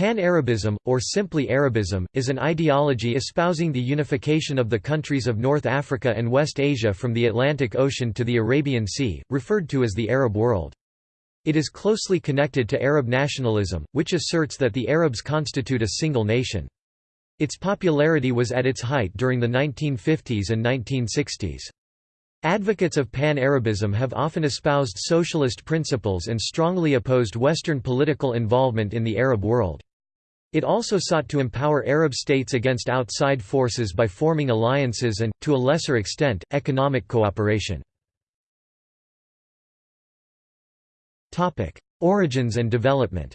Pan-Arabism, or simply Arabism, is an ideology espousing the unification of the countries of North Africa and West Asia from the Atlantic Ocean to the Arabian Sea, referred to as the Arab world. It is closely connected to Arab nationalism, which asserts that the Arabs constitute a single nation. Its popularity was at its height during the 1950s and 1960s. Advocates of Pan-Arabism have often espoused socialist principles and strongly opposed Western political involvement in the Arab world. It also sought to empower Arab states against outside forces by forming alliances and, to a lesser extent, economic cooperation. Origins and development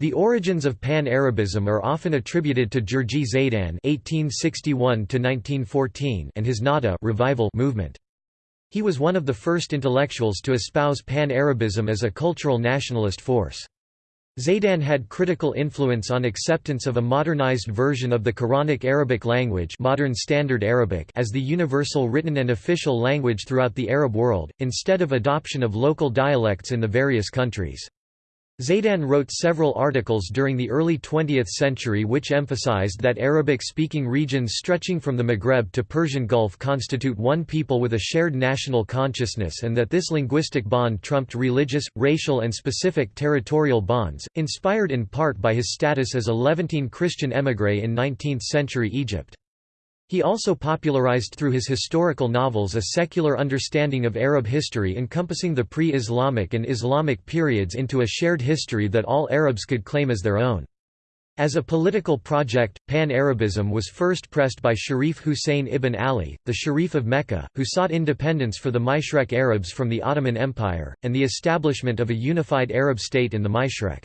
The origins of Pan-Arabism are often attributed to Jurji Zaydan (1861–1914) and his Nahda revival movement. He was one of the first intellectuals to espouse Pan-Arabism as a cultural nationalist force. Zaydan had critical influence on acceptance of a modernized version of the Quranic Arabic language modern Standard Arabic as the universal written and official language throughout the Arab world, instead of adoption of local dialects in the various countries. Zaydan wrote several articles during the early 20th century which emphasized that Arabic-speaking regions stretching from the Maghreb to Persian Gulf constitute one people with a shared national consciousness and that this linguistic bond trumped religious, racial and specific territorial bonds, inspired in part by his status as a Levantine Christian émigré in 19th-century Egypt. He also popularized through his historical novels a secular understanding of Arab history encompassing the pre-Islamic and Islamic periods into a shared history that all Arabs could claim as their own. As a political project, Pan-Arabism was first pressed by Sharif Hussein ibn Ali, the Sharif of Mecca, who sought independence for the Mashreq Arabs from the Ottoman Empire, and the establishment of a unified Arab state in the Mashreq.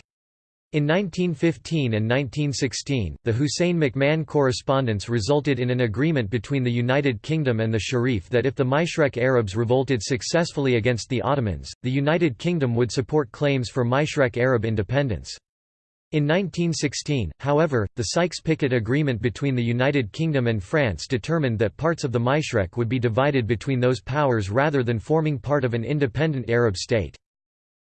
In 1915 and 1916, the Hussein-McMahon correspondence resulted in an agreement between the United Kingdom and the Sharif that if the Mashreq Arabs revolted successfully against the Ottomans, the United Kingdom would support claims for Mashreq Arab independence. In 1916, however, the Sykes-Picot Agreement between the United Kingdom and France determined that parts of the Mashreq would be divided between those powers rather than forming part of an independent Arab state.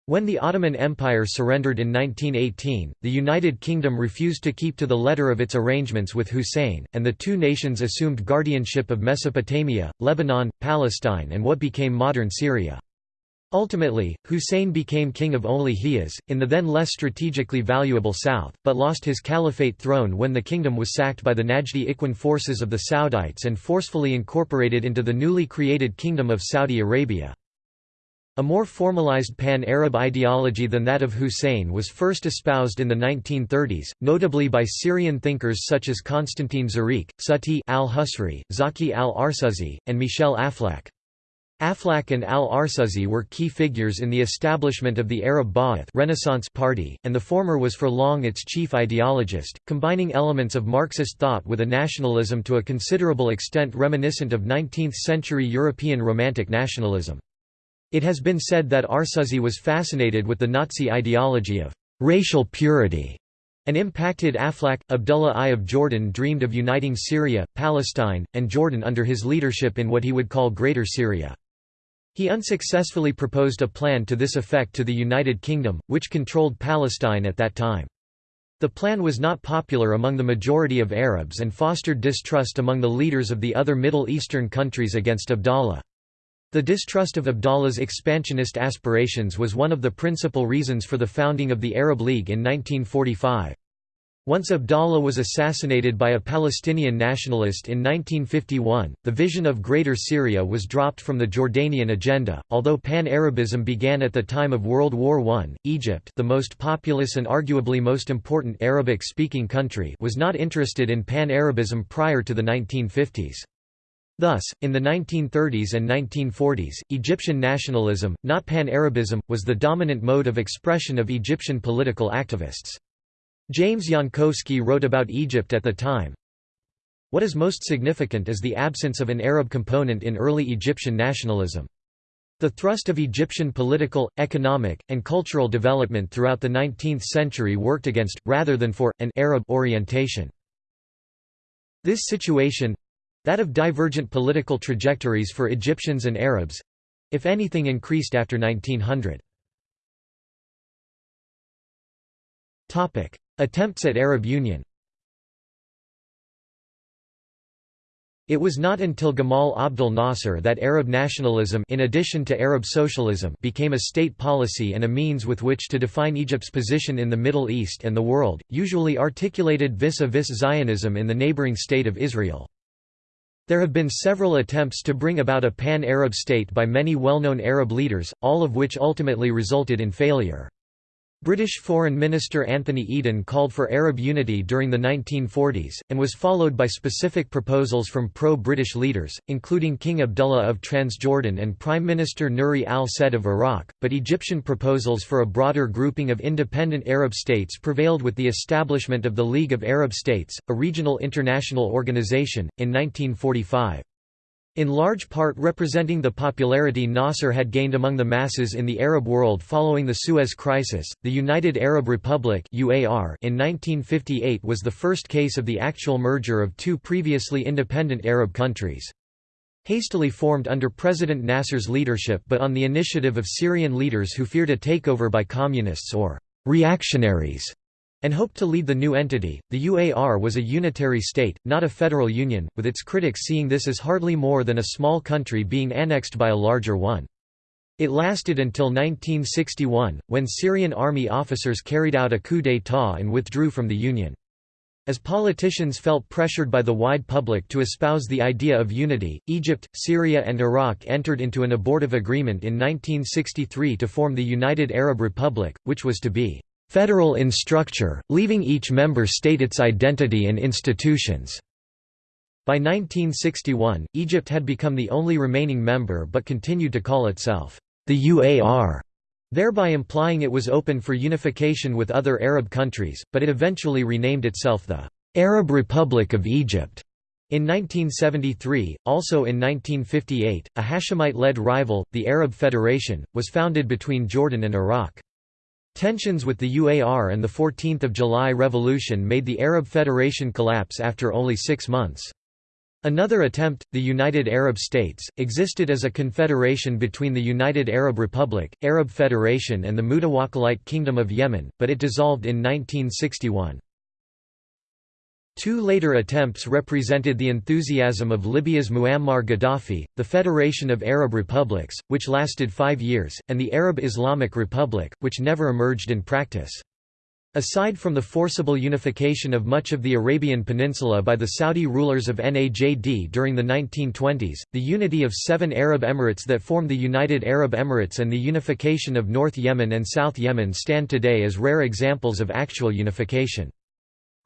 When the Ottoman Empire surrendered in 1918, the United Kingdom refused to keep to the letter of its arrangements with Hussein, and the two nations assumed guardianship of Mesopotamia, Lebanon, Palestine and what became modern Syria. Ultimately, Hussein became king of only Hijaz, in the then less strategically valuable south, but lost his caliphate throne when the kingdom was sacked by the Najdi Ikhwan forces of the Saudites and forcefully incorporated into the newly created Kingdom of Saudi Arabia. A more formalized pan-Arab ideology than that of Hussein was first espoused in the 1930s, notably by Syrian thinkers such as Constantine Zureiq, Sati al-Husri, Zaki al-Arsuzi, and Michel Aflaq. Aflaq and al-Arsuzi were key figures in the establishment of the Arab Ba'ath Renaissance Party, and the former was for long its chief ideologist, combining elements of Marxist thought with a nationalism to a considerable extent reminiscent of 19th-century European Romantic nationalism. It has been said that Arsuzi was fascinated with the Nazi ideology of racial purity and impacted Aflaq. Abdullah I of Jordan dreamed of uniting Syria, Palestine, and Jordan under his leadership in what he would call Greater Syria. He unsuccessfully proposed a plan to this effect to the United Kingdom, which controlled Palestine at that time. The plan was not popular among the majority of Arabs and fostered distrust among the leaders of the other Middle Eastern countries against Abdallah. The distrust of Abdallah's expansionist aspirations was one of the principal reasons for the founding of the Arab League in 1945. Once Abdallah was assassinated by a Palestinian nationalist in 1951, the vision of Greater Syria was dropped from the Jordanian agenda. Although Pan-Arabism began at the time of World War I, Egypt, the most populous and arguably most important Arabic-speaking country, was not interested in Pan-Arabism prior to the 1950s. Thus, in the 1930s and 1940s, Egyptian nationalism, not pan-Arabism, was the dominant mode of expression of Egyptian political activists. James Jankowski wrote about Egypt at the time, What is most significant is the absence of an Arab component in early Egyptian nationalism. The thrust of Egyptian political, economic, and cultural development throughout the 19th century worked against, rather than for, an Arab orientation. This situation, that of divergent political trajectories for Egyptians and Arabs if anything increased after 1900. Attempts at Arab Union It was not until Gamal Abdel Nasser that Arab nationalism in addition to Arab socialism became a state policy and a means with which to define Egypt's position in the Middle East and the world, usually articulated vis-a-vis -vis Zionism in the neighboring state of Israel. There have been several attempts to bring about a pan-Arab state by many well-known Arab leaders, all of which ultimately resulted in failure. British Foreign Minister Anthony Eden called for Arab unity during the 1940s, and was followed by specific proposals from pro-British leaders, including King Abdullah of Transjordan and Prime Minister Nuri al-Said of Iraq, but Egyptian proposals for a broader grouping of independent Arab states prevailed with the establishment of the League of Arab States, a regional international organization, in 1945. In large part representing the popularity Nasser had gained among the masses in the Arab world following the Suez Crisis, the United Arab Republic UAR in 1958 was the first case of the actual merger of two previously independent Arab countries. Hastily formed under President Nasser's leadership but on the initiative of Syrian leaders who feared a takeover by communists or «reactionaries», and hoped to lead the new entity. The UAR was a unitary state, not a federal union, with its critics seeing this as hardly more than a small country being annexed by a larger one. It lasted until 1961, when Syrian army officers carried out a coup d'état and withdrew from the Union. As politicians felt pressured by the wide public to espouse the idea of unity, Egypt, Syria and Iraq entered into an abortive agreement in 1963 to form the United Arab Republic, which was to be federal in structure, leaving each member state its identity and institutions. By 1961, Egypt had become the only remaining member but continued to call itself the UAR, thereby implying it was open for unification with other Arab countries, but it eventually renamed itself the Arab Republic of Egypt. In 1973, also in 1958, a Hashemite-led rival, the Arab Federation, was founded between Jordan and Iraq. Tensions with the UAR and the 14th of July revolution made the Arab Federation collapse after only six months. Another attempt, the United Arab States, existed as a confederation between the United Arab Republic, Arab Federation and the Mutawakkilite Kingdom of Yemen, but it dissolved in 1961. Two later attempts represented the enthusiasm of Libya's Muammar Gaddafi, the Federation of Arab Republics, which lasted five years, and the Arab Islamic Republic, which never emerged in practice. Aside from the forcible unification of much of the Arabian Peninsula by the Saudi rulers of Najd during the 1920s, the unity of seven Arab Emirates that form the United Arab Emirates and the unification of North Yemen and South Yemen stand today as rare examples of actual unification.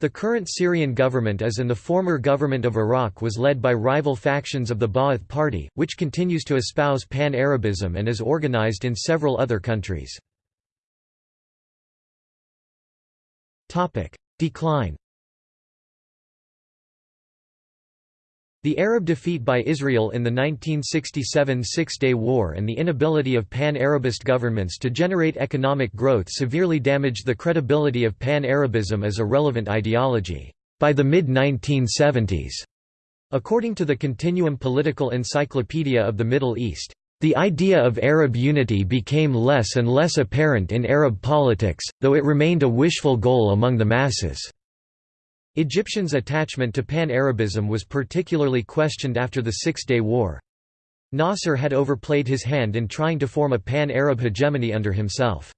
The current Syrian government as in the former government of Iraq was led by rival factions of the Ba'ath Party, which continues to espouse pan-Arabism and is organized in several other countries. Decline The Arab defeat by Israel in the 1967 Six-Day War and the inability of pan-Arabist governments to generate economic growth severely damaged the credibility of pan-Arabism as a relevant ideology. By the mid-1970s, according to the Continuum Political Encyclopedia of the Middle East, the idea of Arab unity became less and less apparent in Arab politics, though it remained a wishful goal among the masses. Egyptians' attachment to Pan-Arabism was particularly questioned after the Six-Day War. Nasser had overplayed his hand in trying to form a pan-Arab hegemony under himself.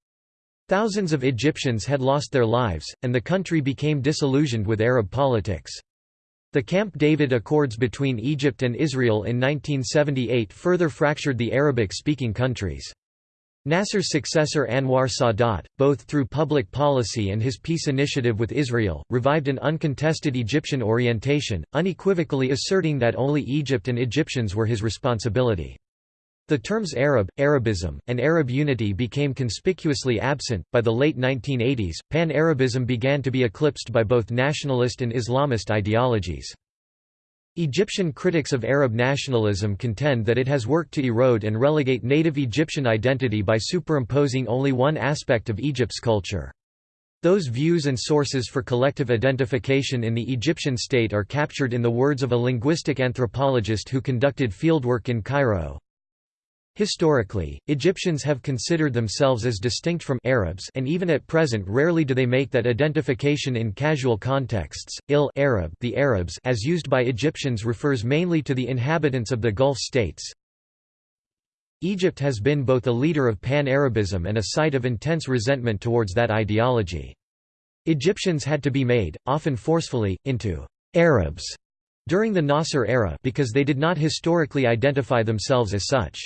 Thousands of Egyptians had lost their lives, and the country became disillusioned with Arab politics. The Camp David Accords between Egypt and Israel in 1978 further fractured the Arabic-speaking countries. Nasser's successor Anwar Sadat, both through public policy and his peace initiative with Israel, revived an uncontested Egyptian orientation, unequivocally asserting that only Egypt and Egyptians were his responsibility. The terms Arab, Arabism, and Arab unity became conspicuously absent. By the late 1980s, Pan Arabism began to be eclipsed by both nationalist and Islamist ideologies. Egyptian critics of Arab nationalism contend that it has worked to erode and relegate native Egyptian identity by superimposing only one aspect of Egypt's culture. Those views and sources for collective identification in the Egyptian state are captured in the words of a linguistic anthropologist who conducted fieldwork in Cairo. Historically, Egyptians have considered themselves as distinct from Arabs and even at present rarely do they make that identification in casual contexts. Il Arab, the Arabs as used by Egyptians refers mainly to the inhabitants of the Gulf states. Egypt has been both a leader of pan-Arabism and a site of intense resentment towards that ideology. Egyptians had to be made, often forcefully, into Arabs during the Nasser era because they did not historically identify themselves as such.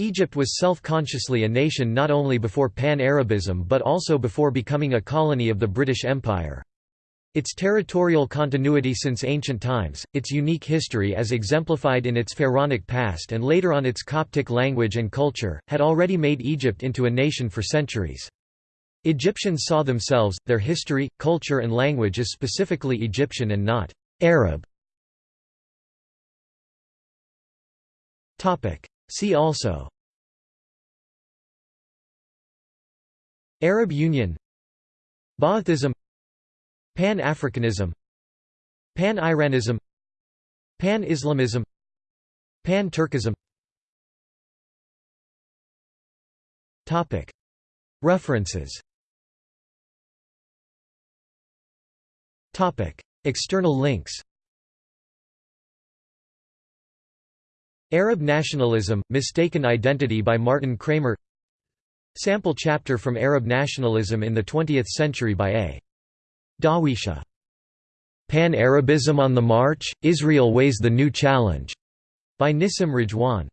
Egypt was self-consciously a nation not only before Pan-Arabism but also before becoming a colony of the British Empire. Its territorial continuity since ancient times, its unique history as exemplified in its pharaonic past and later on its Coptic language and culture, had already made Egypt into a nation for centuries. Egyptians saw themselves, their history, culture and language as specifically Egyptian and not Arab. See also Arab Union Baathism Pan-Africanism Pan-Iranism Pan-Islamism Pan-Turkism References External links Arab Nationalism, Mistaken Identity by Martin Kramer Sample chapter from Arab Nationalism in the Twentieth Century by A. Dawisha. Pan-Arabism on the March? Israel Weighs the New Challenge, by Nissim Rejwan.